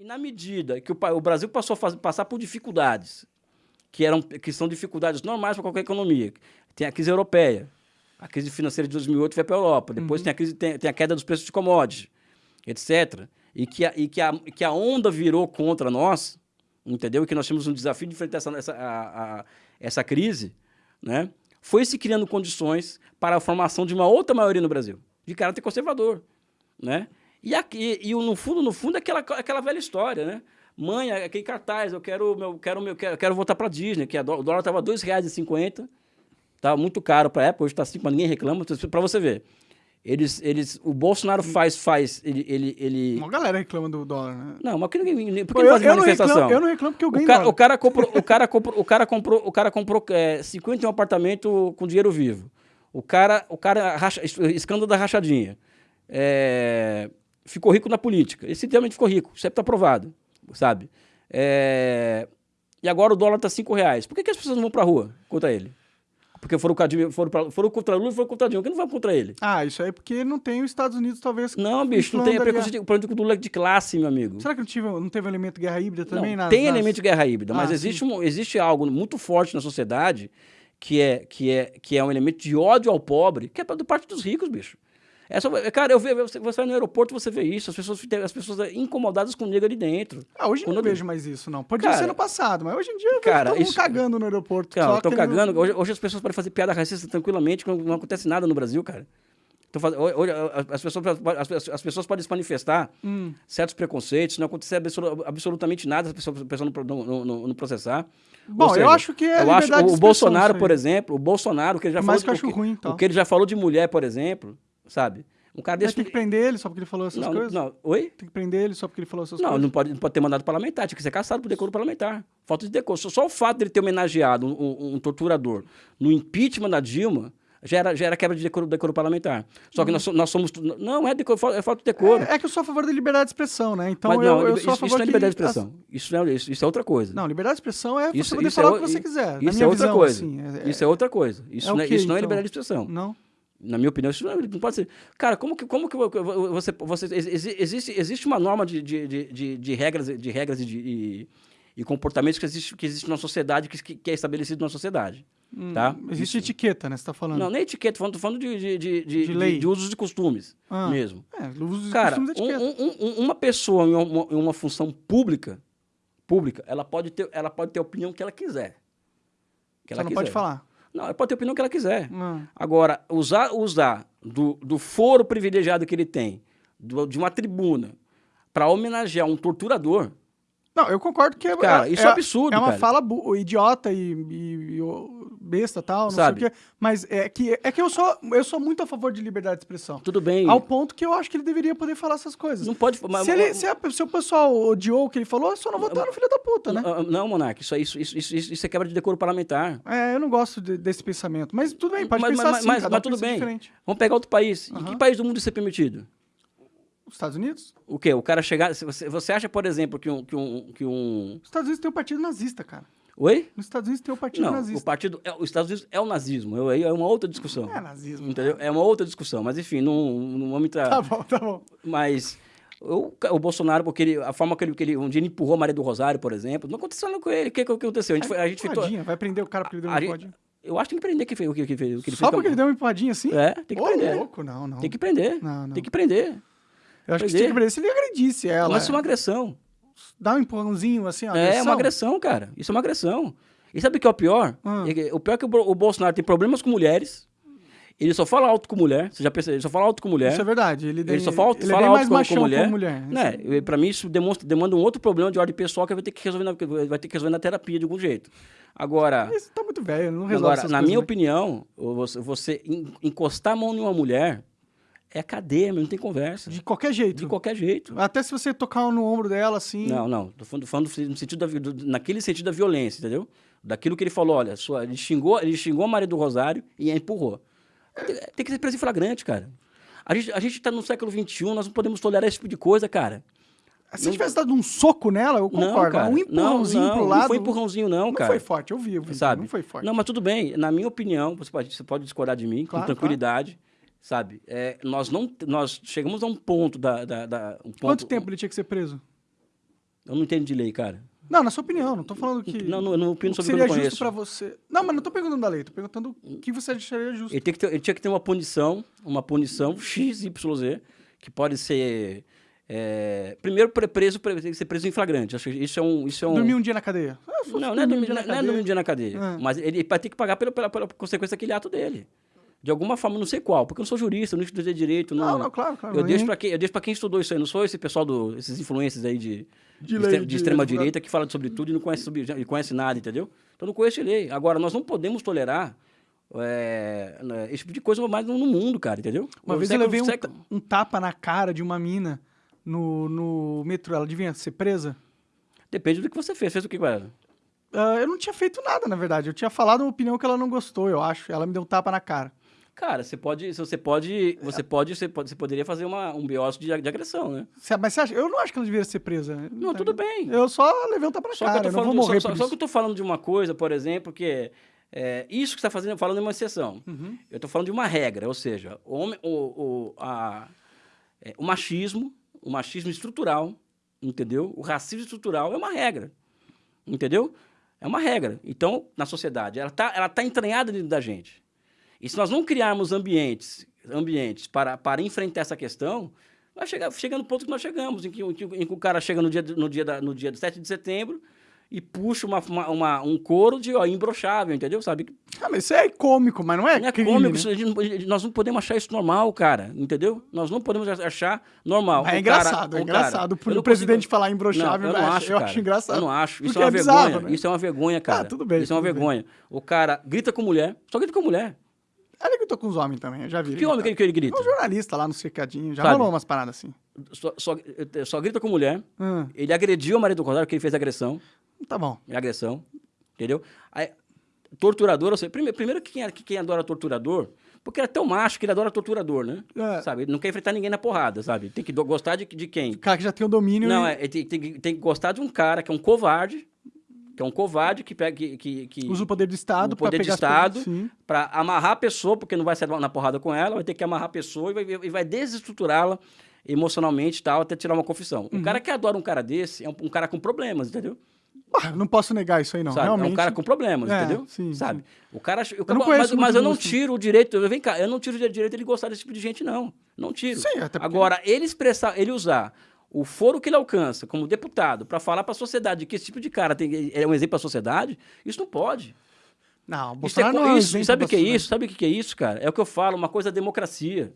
E na medida que o, o Brasil passou a fazer, passar por dificuldades, que, eram, que são dificuldades normais para qualquer economia, tem a crise europeia, a crise financeira de 2008 foi para a Europa, depois uhum. tem, a crise, tem, tem, a queda dos preços de commodities, etc. E que, a, e que, a, que a onda virou contra nós, entendeu? E que nós tínhamos um desafio de enfrentar essa, essa, a, a, essa crise, né? foi se criando condições para a formação de uma outra maioria no Brasil, de caráter conservador. Né? E, aqui, e no fundo, no fundo, é aquela, aquela velha história, né? Mãe, aquele cartaz, eu quero, meu, quero, meu, quero, quero voltar para a Disney, que o dólar estava R$ 2,50, estava muito caro para a época, hoje está 5, mas ninguém reclama, para você ver. Eles, eles, o Bolsonaro faz, faz, ele, ele, ele... Uma galera reclama do dólar, né? Não, mas que ninguém, por que ele faz eu, manifestação? Não reclamo, eu não reclamo porque eu ganho o cara, o cara comprou, o cara comprou, o cara comprou, o cara comprou é, 51 apartamento com dinheiro vivo. O cara, o cara racha, escândalo da rachadinha. É, ficou rico na política. Esse realmente ficou rico, sempre está provado, sabe? É, e agora o dólar está 5 reais. Por que, que as pessoas não vão para a rua contra ele? Porque foram, foram, pra, foram contra Lula e foram contra Dilma. Por que não vai contra ele? Ah, isso aí é porque não tem os Estados Unidos, talvez. Não, bicho, não tem. É preconceito. O problema do Lula é de classe, meu amigo. Será que não, tive, não teve elemento de guerra híbrida também? Não, nas, tem nas... elemento de guerra híbrida, ah, mas existe, um, existe algo muito forte na sociedade que é, que, é, que é um elemento de ódio ao pobre, que é do parte dos ricos, bicho. É só, cara, eu vejo, você, vai no aeroporto você vê isso, as pessoas, as pessoas incomodadas com o negro ali dentro. Ah, hoje Quando não eu vejo mais isso, não. Pode ser no passado, mas hoje em dia eu cara, vejo todo cagando no aeroporto. Cara, estão cagando. Hoje, hoje, as pessoas podem fazer piada racista tranquilamente, não, não acontece nada no Brasil, cara. Então, hoje, as, pessoas, as, as pessoas podem se manifestar hum. certos preconceitos, não acontecer absolutamente nada a pessoa, a pessoa não, não, não, não processar. Bom, seja, eu acho que é eu acho, O Bolsonaro, por exemplo, o Bolsonaro, o que ele já falou... Que eu acho ruim, então. O que ele já falou de mulher, por exemplo, sabe? Um cara desse. Mas tem que prender ele só porque ele falou essas não, coisas? Não, oi? Tem que prender ele só porque ele falou essas não, coisas? Não, não pode, não pode ter mandado parlamentar, tinha que ser caçado por decoro parlamentar. Falta de decoro. Só, só o fato de ele ter homenageado um, um, um, torturador no impeachment da Dilma já era, já era quebra de decoro, decoro parlamentar. Só que nós, nós somos. Não, é, decoro, é falta de decoro. É, é, que eu sou a favor da liberdade de expressão, né? Então Mas, não, eu, eu sou a favor isso não é liberdade de expressão. Isso, é, isso, isso, é outra coisa. Não, liberdade de expressão é isso, você poder falar é, o que você quiser. Isso é outra visão, coisa. Assim, é, isso é outra coisa. Isso, não, é, isso não é então? liberdade de expressão. Não. Na minha opinião, isso não pode ser. Cara, como que, como que você, você existe, existe uma norma de, de, de, de regras, de regras e, de, e, e, comportamentos que existe, que existe na sociedade, que, que é estabelecido na sociedade. Hum, tá? Existe isso. etiqueta, né? Você está falando? Não, nem etiqueta, falando, falando de, de, de, de, de, lei. de, usos e costumes ah, mesmo. É, usos Cara, e costumes um, um, um, uma pessoa em uma, em uma função pública, pública, ela pode ter, ela pode ter a opinião que ela quiser. Que ela Só não quiser. pode falar. Não, ela pode ter a opinião que ela quiser. Hum. Agora, usar, usar do, do foro privilegiado que ele tem, do, de uma tribuna, para homenagear um torturador, não, eu concordo que é, cara, isso é, é absurdo. É uma cara. fala idiota e, e, e besta tal, não Sabe? sei o quê. Mas é que, é que eu, sou, eu sou muito a favor de liberdade de expressão. Tudo bem. Ao ponto que eu acho que ele deveria poder falar essas coisas. Não pode. Mas, se, ele, se, a, se o pessoal odiou o que ele falou, é só não votar no filho da puta, né? Não, não Monark, isso, isso, isso, isso, isso é quebra de decoro parlamentar. É, eu não gosto de, desse pensamento. Mas tudo bem, pode mas, pensar mas, assim. Mas, mas tudo bem. Diferente. Vamos pegar outro país. Uhum. Em que país do mundo isso é permitido? Os Estados Unidos? O quê? O cara chegar. Você, você acha, por exemplo, que um, que um. Que um... Os Estados Unidos tem um partido nazista, cara. Oi? Nos Estados Unidos tem o um partido não, nazista. O partido, é, os Estados Unidos é o nazismo. Aí é uma outra discussão. Não é nazismo. Entendeu? É uma outra discussão. Mas enfim, não, não vamos entrar. Tá bom, tá bom. Mas. O, o Bolsonaro, porque ele, a forma que ele, que ele. Um dia ele empurrou a Maria do Rosário, por exemplo. Não aconteceu nada com ele. O que, que aconteceu? A gente, a gente ficou. Vai prender o cara porque ele deu uma empurradinha? Eu acho que tem que prender que fez, o que, que, que ele Só fez. Só porque ele deu uma empurradinha assim? É, tem que Ô, prender. louco, não, não. Tem que prender. Não, não. Tem que prender. Eu acho que tinha que prender se ele agredisse ela. Mas isso é uma agressão. Dá um empurrãozinho assim, ó. É, uma agressão, cara. Isso é uma agressão. E sabe o que é o pior? Hum. O pior é que o Bolsonaro tem problemas com mulheres. Ele só fala alto com mulher. Você já percebeu? Ele só fala alto com mulher. Isso é verdade. Ele, ele só fala, ele fala é alto mais com, com, mulher. com mulher. Né? Pra mim, isso demonstra, demanda um outro problema de ordem pessoal que vai ter que resolver na, vai ter que resolver na terapia de algum jeito. Agora. Isso tá muito velho, não resolve Agora, na minha opinião, você, você encostar a mão em uma mulher é cadeia, não tem conversa. De qualquer jeito. De qualquer jeito. Até se você tocar no ombro dela, assim. Não, não. Tô falando, falando no sentido da, naquele sentido da violência, entendeu? Daquilo que ele falou, olha, sua, ele, xingou, ele xingou a Maria do Rosário e a empurrou. Tem, tem que ser preso em flagrante, cara. A gente, a gente tá no século XXI, nós não podemos tolerar esse tipo de coisa, cara. Se não, tivesse dado um soco nela, eu concordo. Não, cara, um empurrãozinho não, não, pro lado. Não foi empurrãozinho, não, cara. Não foi forte, eu vi, eu vi sabe? Não foi forte. Não, mas tudo bem. Na minha opinião, você pode, você pode discordar de mim, claro, com tranquilidade. Claro sabe? É, nós não, nós chegamos a um ponto da, da, da um ponto, Quanto tempo ele tinha que ser preso? Eu não entendo de lei, cara. Não, na sua opinião, não tô falando que. Não, não, não opino sobre o seria que eu não justo conheço. pra você. Não, mas não tô perguntando da lei, tô perguntando o que você acharia justo. Ele, tem que ter, ele tinha que ter uma punição, uma punição X, Y, Z, que pode ser. é, primeiro, pre- preso, pre- tem que ser preso em flagrante. Acho que isso é um. Isso é um Dormir um dia na cadeia. Ah, não, não é dormir um dia não é dormir um dia na cadeia. Ah. Mas ele vai ter que pagar pela, pela, pela consequência daquele ato dele. De alguma forma, não sei qual, porque eu não sou jurista, eu não estudei direito. Não, Não, não, claro, claro. Eu deixo, pra quem, eu deixo pra quem estudou isso aí, não sou esse pessoal, do, esses influencers aí de, De de, lei, extre- de extrema direita que fala sobre tudo e não conhece, sobre, e conhece nada, entendeu? Então não conhece lei. Agora, nós não podemos tolerar é, esse tipo de coisa mais no mundo, cara, entendeu? Uma O vez eu século- levei um, século- ta- um tapa na cara de uma mina no, no metrô. Ela devia ser presa? Depende do que você fez. Fez o que com ela? Ah, eu não tinha feito nada, na verdade. Eu tinha falado uma opinião que ela não gostou, eu acho. Ela me deu um tapa na cara. Cara, você pode, você pode, você pode, você pode, você poderia fazer uma, um BO de, de agressão, né? Cê- Mas você acha? Eu não acho que ela deveria ser presa. Não, tudo bem. Eu só levei tapa na Só que cara. eu Eu tô não vou falando, morrer só, só que eu tô falando de uma coisa, por exemplo, que é, é, isso que você está fazendo, falando é uma exceção. Uhum. Eu tô falando de uma regra, ou seja, o, homem, o, o, a- é, o machismo, o machismo estrutural, entendeu? O racismo estrutural é uma regra, entendeu? É uma regra. Então, na sociedade, ela tá, ela tá entranhada dentro da gente. E se nós não criarmos ambientes, ambientes para, para enfrentar essa questão, vai chegar, chega no ponto que nós chegamos, em que, em que- em que o cara chega no dia, no dia, da, no dia 7 de setembro e puxa uma, uma- uma- um couro de ó, imbrochável, entendeu? Sabe? Ah, mas isso é cômico, mas não é Não é crime, cômico, né? isso nós não podemos achar isso normal, cara, entendeu? Nós não podemos achar normal. Mas é cara- engraçado, é cara- engraçado. eu Por não o presidente consigo- falar imbrochável, não, eu não acho, acho, eu cara. acho engraçado. Eu não acho. Isso Porque é uma é bizarro, vergonha. né? Isso é uma vergonha, cara. tudo bem, Isso é uma tudo bem. vergonha. O cara grita com mulher, só grita com mulher. Ela gritou com os homens também, eu já vi. Que homem que ele, que ele grita? É um jornalista lá no cercadinho, já Sabe? rolou umas paradas assim. Só, só, só grita com mulher. Ah, Ele agrediu o marido do contrário, porque ele fez agressão. tá bom. É agressão. Entendeu? Aí, torturador, seja, primeiro, primeiro que quem, que quem adora torturador, porque ele é tão macho que ele adora torturador, né? É. Sabe? Ele não quer enfrentar ninguém na porrada, sabe? Tem que do- gostar de, de quem? O cara que já tem o domínio. Não, e é, tem, tem, tem que gostar de um cara que é um covarde, que é um covarde que pega. Que, que, que usa o poder do Estado o pra poder de pegar Estado para amarrar a pessoa, porque não vai sair na porrada com ela, vai ter que amarrar a pessoa e vai, e vai desestruturá-la emocionalmente tal, até tirar uma confissão. Uhum. O cara que adora um cara desse é um, um cara com problemas, entendeu? Ah, não posso negar isso aí, não. sabe? Realmente. É um cara com problemas, É, entendeu? sim, sabe? sim. O cara, eu, não mas, mas eu não tiro o direito, vem cá, eu não tiro o direito ele gostar desse tipo de gente, não. Não tiro. Sim, até porque- Agora, ele expressar, ele usar o foro que ele alcança como deputado para falar para a sociedade que esse tipo de cara tem, é um exemplo para a sociedade, isso não pode. Não, o Isso é, Bolsonaro não é isso, exemplo sabe o que é isso? Sabe o que é isso, cara? É o que eu falo, uma coisa é democracia.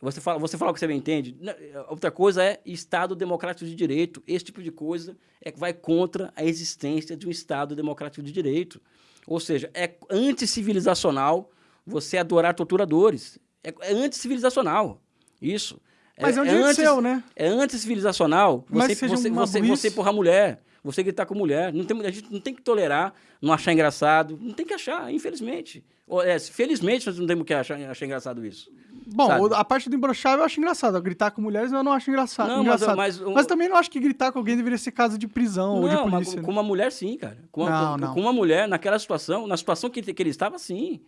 Você fala, você fala o que você bem entende. Não, Outra coisa é Estado democrático de direito. Esse tipo de coisa é que vai contra a existência de um Estado democrático de direito. Ou seja, é anticivilizacional você adorar torturadores. É, é anticivilizacional. Isso. Mas é um direito seu, né? É anticivilizacional Mas você, você, você, você empurrar mulher, você gritar com mulher. Não tem, a gente não tem que tolerar, não achar engraçado. Não tem que achar, infelizmente. Ou, é, felizmente nós não temos que achar, achar engraçado isso. Bom, sabe? a parte do imbrochável eu acho engraçado. Gritar com mulheres eu não acho engraçado. Não, mas- engraçado. mas o- Mas também não acho que gritar com alguém deveria ser caso de prisão ou de não, mas polícia. com né? uma mulher sim, cara. Com, uma- Não, com- não. com uma mulher, naquela situação, na situação que, que ele estava, sim.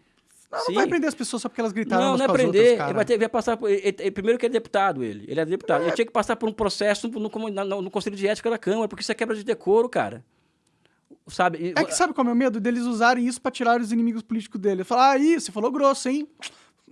Não, não vai prender as pessoas só porque elas gritaram Não, não é prender. outras, ele vai, ter, vai passar por. ele- ele- primeiro que ele é deputado, ele. Ele é deputado. Ele tinha que passar por um processo no, no, no- no Conselho de Ética da Câmara, porque isso é quebra de decoro, cara. Sabe? É que sabe qual é o meu medo? Deles usarem isso pra tirar os inimigos políticos dele. Falar, ah, ih, você falou grosso, hein?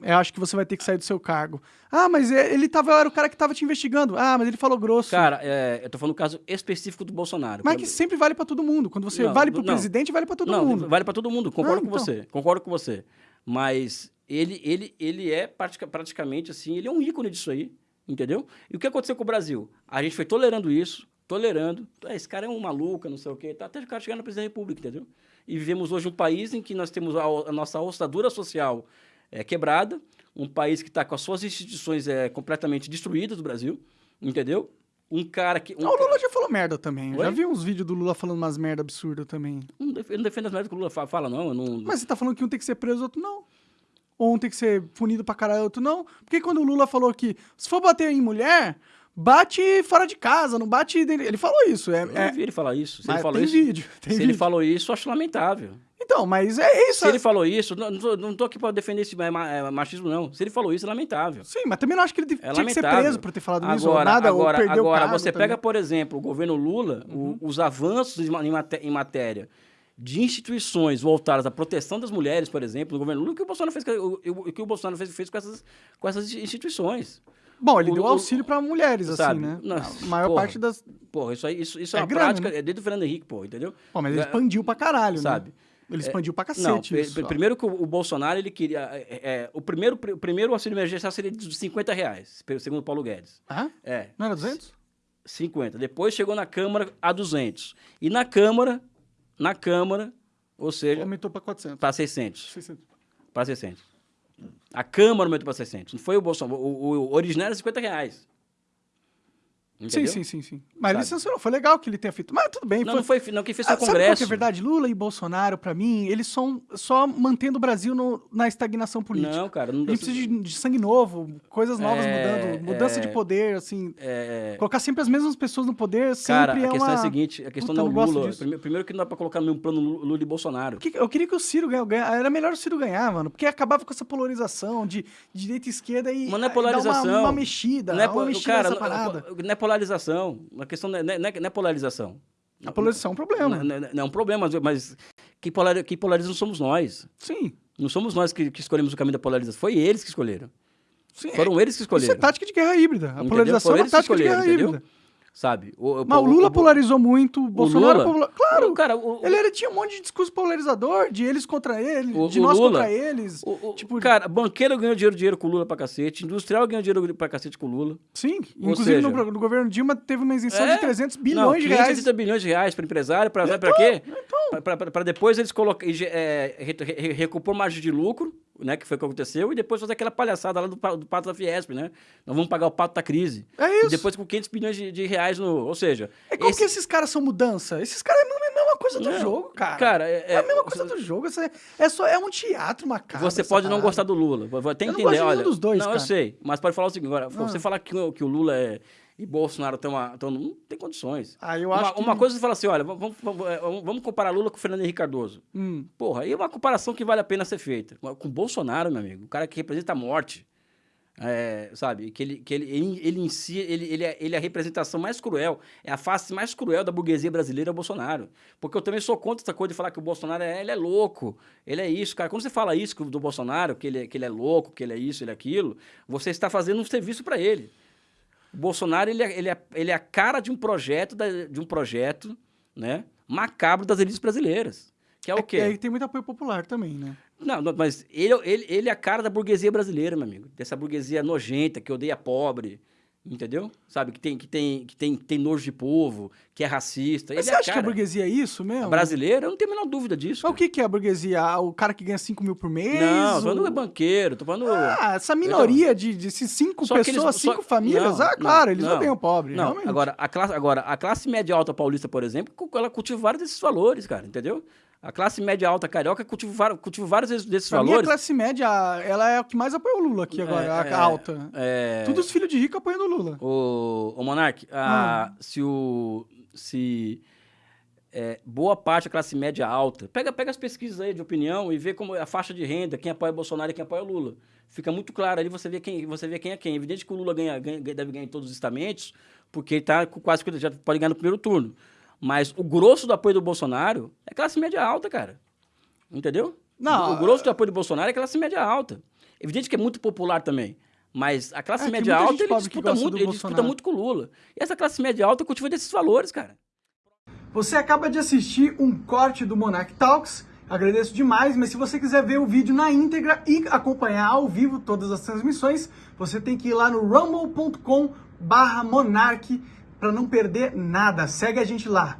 Eu acho que você vai ter que sair do seu cargo. Ah, mas é- ele tava, era o cara que tava te investigando. Ah, mas ele falou grosso. Cara, é, eu tô falando do caso específico do Bolsonaro. mas é que sempre vale pra todo mundo. Quando você Não, vale pro não. presidente, vale pra todo não, mundo. vale para todo mundo. Concordo Ah, com então. você. Concordo com você. Mas ele, ele, ele é pratica- praticamente assim, ele é um ícone disso aí, entendeu? E o que aconteceu com o Brasil? A gente foi tolerando isso, tolerando. Ah, Esse cara é um maluco, não sei o quê, tá, até o cara chegar na presidência da República, entendeu? E vivemos hoje um país em que nós temos a, a nossa ostadura social é, quebrada, um país que está com as suas instituições é, completamente destruídas do Brasil, entendeu? Um cara que. Um Não, o cara- Lula já falou merda também. Eu Oi? já vi uns vídeos do Lula falando umas merda absurdas também. Não Eu não defendo as merdas que o Lula fa- fala, não. Não Mas você tá falando que um tem que ser preso, outro não. Ou um tem que ser punido pra caralho, outro não. Porque quando o Lula falou que se for bater em mulher, bate fora de casa, não bate... dentro- Ele falou isso. É, Eu é- vi ele falar isso. Se Mas ele falou tem isso, vídeo, tem se ele vídeo. falou isso, eu acho lamentável. Então, mas é isso. Se ele falou isso, não, não, tô, não tô aqui pra defender esse ma- machismo, não. Se ele falou isso, é lamentável. Sim, mas também não acho que ele É tinha que ser lamentável. preso por ter falado isso ou Agora, nada, agora, ou o agora você também. pega, por exemplo, o governo Lula, o- Uhum. os avanços em ma- em maté- em matéria de instituições voltadas à proteção das mulheres, por exemplo, no governo Lula, o que o Bolsonaro fez, o, o- o que o Bolsonaro fez, fez com, essas, com essas instituições. Bom, ele o- deu o- auxílio pra mulheres, assim, sabe? né? Não, a maior porra. parte das... Pô, isso aí, isso, isso é, É uma grana, prática, né? é desde o Fernando Henrique, pô, entendeu? Pô, mas ele É, expandiu pra caralho, sabe? né? Ele expandiu pra Não, cacete pe- isso. ó. primeiro que o, o Bolsonaro, ele queria... é, é, o, primeiro, o primeiro auxílio emergencial seria de 50 reais, segundo o Paulo Guedes. Hã? É, Não era 200? 50. Depois chegou na Câmara a 200. E na Câmara, na Câmara, ou seja, Aumentou pra 400. para 600. 600. Para 600. A Câmara aumentou para 600. Não foi o Bolsonaro. O, o, o original era 50 reais. Sim, Entendeu? sim, sim, sim. Mas ele Sabe? censurou. Foi legal que ele tenha feito. Mas tudo bem. Não, foi... não foi, não, quem fez Ah, foi o sabe que Congresso. é verdade? Lula e Bolsonaro, pra mim, eles são só mantendo o Brasil no- na estagnação política. Não, cara. Não A gente precisa de, de sangue novo, coisas novas É, mudando, mudança é. de poder, assim. É, Colocar sempre as mesmas pessoas no poder sempre cara, é a questão uma... é a seguinte: a questão Puta, não é o não Lula. Primeiro, primeiro que não dá pra colocar no mesmo plano Lu- Lula e Bolsonaro. Que- Eu queria que o Ciro ganha, ganha- Era melhor o Ciro ganhar, mano. Porque acabava com essa polarização de, de direita e esquerda e, Mas não é polarização. uma, uma mexida. Não é, uma mexida cara, nessa não, parada. não é polarização. A questão não é, não é- não é polarização. A polarização é um problema. Não, não- não é um problema, mas- quem polariza, quem polariza não somos nós. Sim. Não somos nós que, que escolhemos o caminho da polarização. Foi eles que escolheram. sim. Foram eles que Isso é escolheram. tática de guerra híbrida. A Entendeu? polarização Foram é que tática de guerra escolheram, híbrida. Sabe? O, Mas o Lula polarizou muito, o Bolsonaro Lula? polar- Claro! O cara, o, Ele, ele tinha um monte de discurso polarizador, de eles contra ele, O- de o nós Lula- contra eles. o, o- tipo, cara, banqueiro ganhou dinheiro, dinheiro com o Lula pra cacete, industrial ganhou dinheiro pra cacete com o Lula. sim, ou inclusive seja- no, no governo Dilma teve uma isenção É? de 300 Não, bilhões de 580 reais. bilhões de reais para empresário, para sabe pra quê? Para depois eles colocar, é, re- re- recompor margem de lucro, né, que foi o que aconteceu, e depois fazer aquela palhaçada lá do, do pato da Fiesp, né? Nós vamos pagar o pato da crise. É isso. E depois com 500 bilhões de, de reais no... Ou seja... É como esse- que esses caras são mudança? Esses caras é a mesma- coisa do Não, jogo, cara. cara, é- é, a é- mesma coisa do jogo. É, é só é um teatro macabro. Você pode não parada. gostar do Lula, vou até Eu não entender, gosto de nenhum olha. dos dois, não, cara. eu sei, mas pode falar o seguinte, agora, Ah. você falar que, que o Lula é, e Bolsonaro estão uma, não tem condições. Ah, eu uma, acho que... uma coisa é você fala assim, olha, vamos, vamos, é, vamos comparar Lula com o Fernando Henrique Cardoso. Hum. Porra, aí é uma comparação que vale a pena ser feita. Com o Bolsonaro, meu amigo, o cara que representa a morte. É, sabe? Que ele, que ele, ele, ele em si, ele, ele, é, ele é a representação mais cruel, é a face mais cruel da burguesia brasileira, é o Bolsonaro. Porque eu também sou contra essa coisa de falar que o Bolsonaro é, ele é louco, ele é isso, cara. Quando você fala isso do Bolsonaro, que ele, é- que ele é louco, que ele é isso, ele é aquilo, você está fazendo um serviço para ele. O Bolsonaro, ele é, ele, é, ele é a cara de um projeto, da- de um projeto, né, macabro das elites brasileiras. Que é o quê? É, e tem muito apoio popular também, né? Não, não, mas ele, ele, ele é a cara da burguesia brasileira, meu amigo. Dessa burguesia nojenta, que odeia pobre, entendeu? Sabe? Que tem, que tem, que tem, tem nojo de povo, que é racista. Mas ele você é acha que a cara. burguesia é isso mesmo? A brasileira, eu não tenho a menor dúvida disso. Mas o cara. que, que é a burguesia? Ah, O cara que ganha 5 mil por mês? Não, tô falando o- é banqueiro, tô falando... Ah, essa minoria de, de esses cinco que eles- pessoas, só- cinco famílias, não, ah, claro, não, eles não. odeiam pobre, Não, realmente. agora a, classe, agora, a classe média alta paulista, por exemplo, ela cultiva vários desses valores, cara, entendeu? A classe média alta carioca cultiva, cultiva vários desses, Pra mim, a valores. classe média, ela é o que mais apoia o Lula aqui agora, É, a, é, a alta. É... Todos os filhos de rico apoiando o Lula. O, o Monark, a- se o. Se é, boa parte da classe média alta. Pega, pega as pesquisas aí de opinião e vê como é a faixa de renda, quem apoia Bolsonaro e quem apoia Lula. Fica muito claro ali, você vê quem, você vê quem é quem. Evidente que o Lula ganha, ganha- deve ganhar em todos os estamentos, porque ele tá com quase já pode ganhar no primeiro turno. Mas o grosso do apoio do Bolsonaro é classe média alta, cara. Entendeu? Não, o grosso do apoio do Bolsonaro é classe média alta. Evidente que é muito popular também. Mas a classe É, média alta, ele disputa muito, ele disputa muito com o Lula. E essa classe média alta cultiva desses valores, cara. Você acaba de assistir um corte do Monarch Talks. Agradeço demais, mas se você quiser ver o vídeo na íntegra e acompanhar ao vivo todas as transmissões, você tem que ir lá no rumble.com barra Monark para não perder nada. Segue a gente lá.